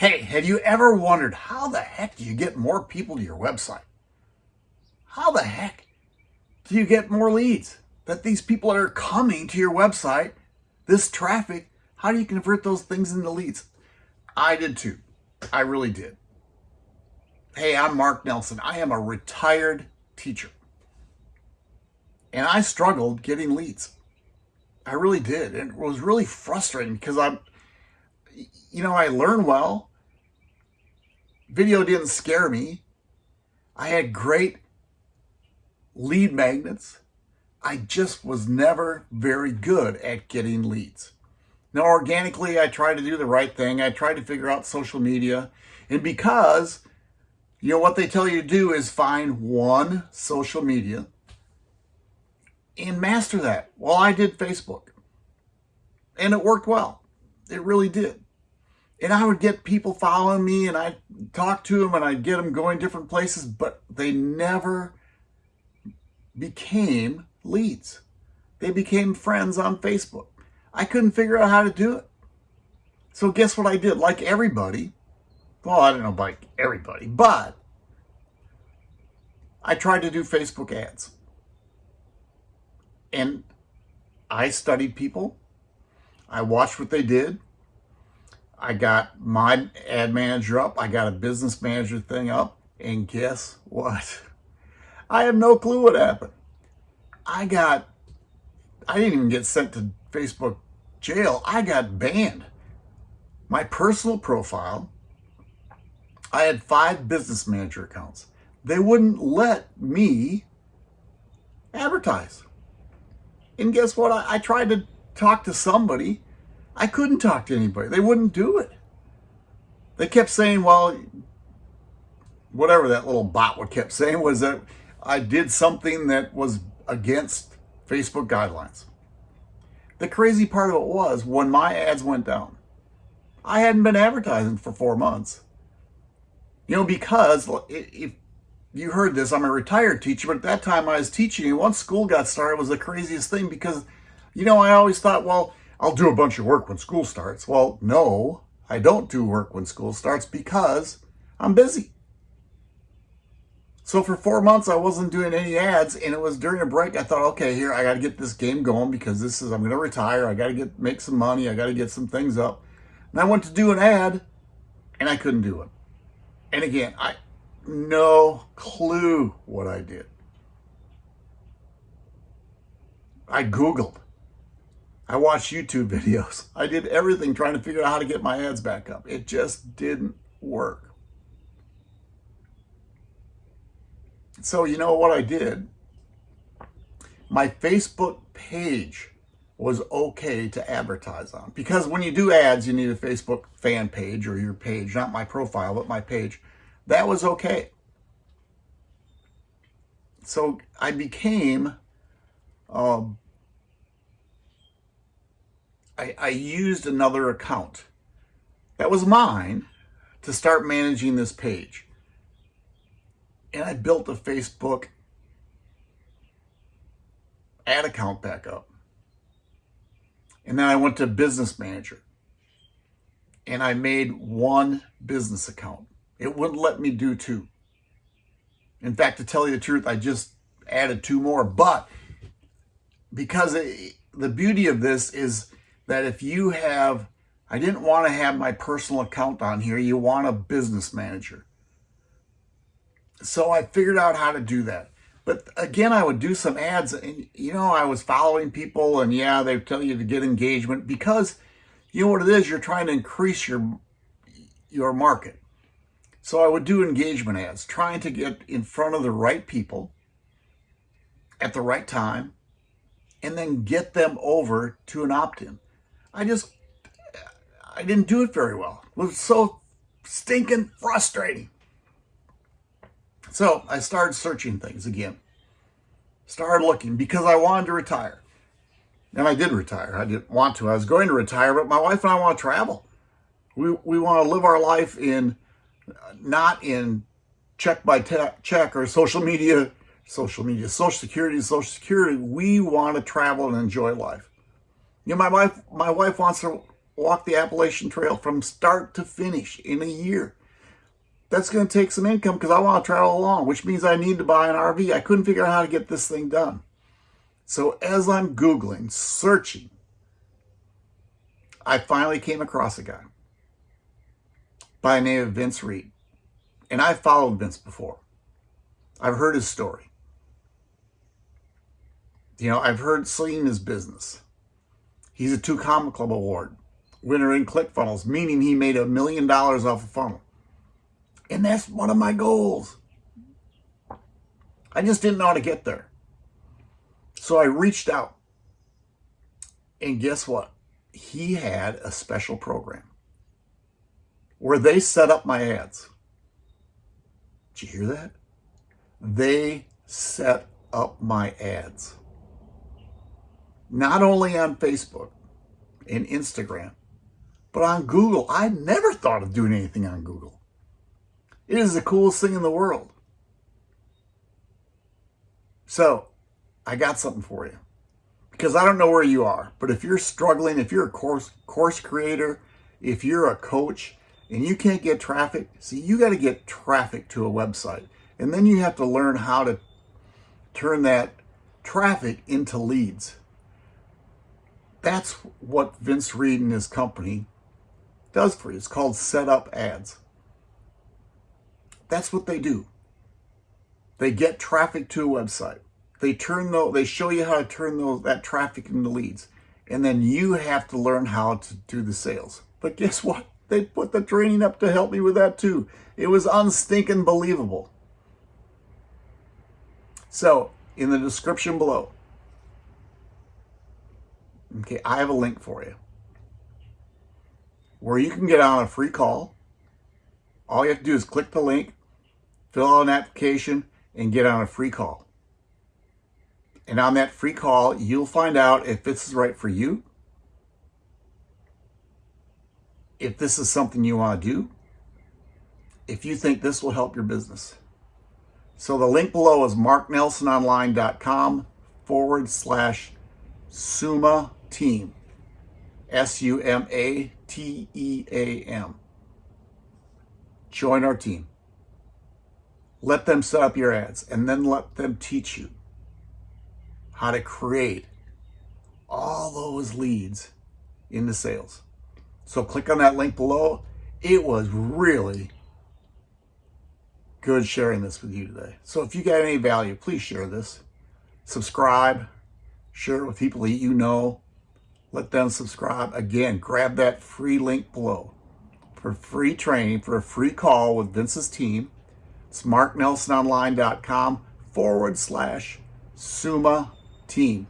Hey, have you ever wondered how the heck do you get more people to your website? How the heck do you get more leads? That these people are coming to your website, this traffic, how do you convert those things into leads? I did too. I really did. Hey, I'm Mark Nelson. I am a retired teacher. And I struggled getting leads. I really did. And it was really frustrating because I'm, you know, I learn well. Video didn't scare me. I had great lead magnets. I just was never very good at getting leads. Now, organically, I tried to do the right thing. I tried to figure out social media. And because, you know, what they tell you to do is find one social media and master that. Well, I did Facebook. And it worked well. It really did. And I would get people following me and I'd talk to them and I'd get them going different places, but they never became leads. They became friends on Facebook. I couldn't figure out how to do it. So guess what I did? Like everybody, well, I don't know like everybody, but I tried to do Facebook ads. And I studied people. I watched what they did. I got my ad manager up. I got a business manager thing up. And guess what? I have no clue what happened. I got, I didn't even get sent to Facebook jail. I got banned. My personal profile, I had five business manager accounts. They wouldn't let me advertise. And guess what? I, I tried to talk to somebody. I couldn't talk to anybody. They wouldn't do it. They kept saying, well, whatever that little bot would kept saying was that I did something that was against Facebook guidelines. The crazy part of it was when my ads went down, I hadn't been advertising for four months. You know, because if you heard this, I'm a retired teacher, but at that time I was teaching, and once school got started, was the craziest thing because, you know, I always thought, well, I'll do a bunch of work when school starts. Well, no, I don't do work when school starts because I'm busy. So for four months, I wasn't doing any ads, and it was during a break. I thought, okay, here I got to get this game going because this is I'm going to retire. I got to get make some money. I got to get some things up. And I went to do an ad, and I couldn't do it. And again, I no clue what I did. I Googled. I watched YouTube videos. I did everything trying to figure out how to get my ads back up. It just didn't work. So you know what I did? My Facebook page was okay to advertise on. Because when you do ads, you need a Facebook fan page or your page, not my profile, but my page. That was okay. So I became, um, I, I used another account that was mine to start managing this page and I built a Facebook ad account back up. And then I went to business manager and I made one business account. It wouldn't let me do two. In fact, to tell you the truth, I just added two more, but because it, the beauty of this is that if you have, I didn't want to have my personal account on here. You want a business manager. So I figured out how to do that. But again, I would do some ads and, you know, I was following people and yeah, they tell you to get engagement because you know what it is? You're trying to increase your, your market. So I would do engagement ads, trying to get in front of the right people at the right time and then get them over to an opt-in. I just, I didn't do it very well. It was so stinking frustrating. So I started searching things again. Started looking because I wanted to retire. And I did retire. I didn't want to. I was going to retire, but my wife and I want to travel. We, we want to live our life in, not in check by check or social media, social media, social security, social security. We want to travel and enjoy life. You know, my wife, my wife wants to walk the Appalachian Trail from start to finish in a year. That's going to take some income because I want to travel along, which means I need to buy an RV. I couldn't figure out how to get this thing done. So as I'm Googling, searching, I finally came across a guy by the name of Vince Reed. And I've followed Vince before. I've heard his story. You know, I've heard seeing his business. He's a two comma club award winner in ClickFunnels, meaning he made a million dollars off a funnel. And that's one of my goals. I just didn't know how to get there. So I reached out. And guess what? He had a special program where they set up my ads. Did you hear that? They set up my ads. Not only on Facebook and Instagram, but on Google. I never thought of doing anything on Google. It is the coolest thing in the world. So, I got something for you. Because I don't know where you are, but if you're struggling, if you're a course course creator, if you're a coach and you can't get traffic, see, you got to get traffic to a website. And then you have to learn how to turn that traffic into leads. That's what Vince Reed and his company does for you. It's called set up ads. That's what they do. They get traffic to a website. They turn those, they show you how to turn those that traffic into leads. And then you have to learn how to do the sales. But guess what? They put the training up to help me with that too. It was unstinking believable. So, in the description below, okay, I have a link for you where you can get on a free call. All you have to do is click the link, fill out an application, and get on a free call. And on that free call, you'll find out if this is right for you, if this is something you want to do, if you think this will help your business. So the link below is marknelsononline.com forward slash Suma Team. S-U-M-A-T-E-A-M. Join our team. Let them set up your ads and then let them teach you how to create all those leads into sales. So click on that link below. It was really good sharing this with you today. So if you got any value, please share this. Subscribe, share it with people that you know. Let them subscribe. Again, grab that free link below for free training, for a free call with Vince's team. It's marknelsononline.com forward slash SUMA team.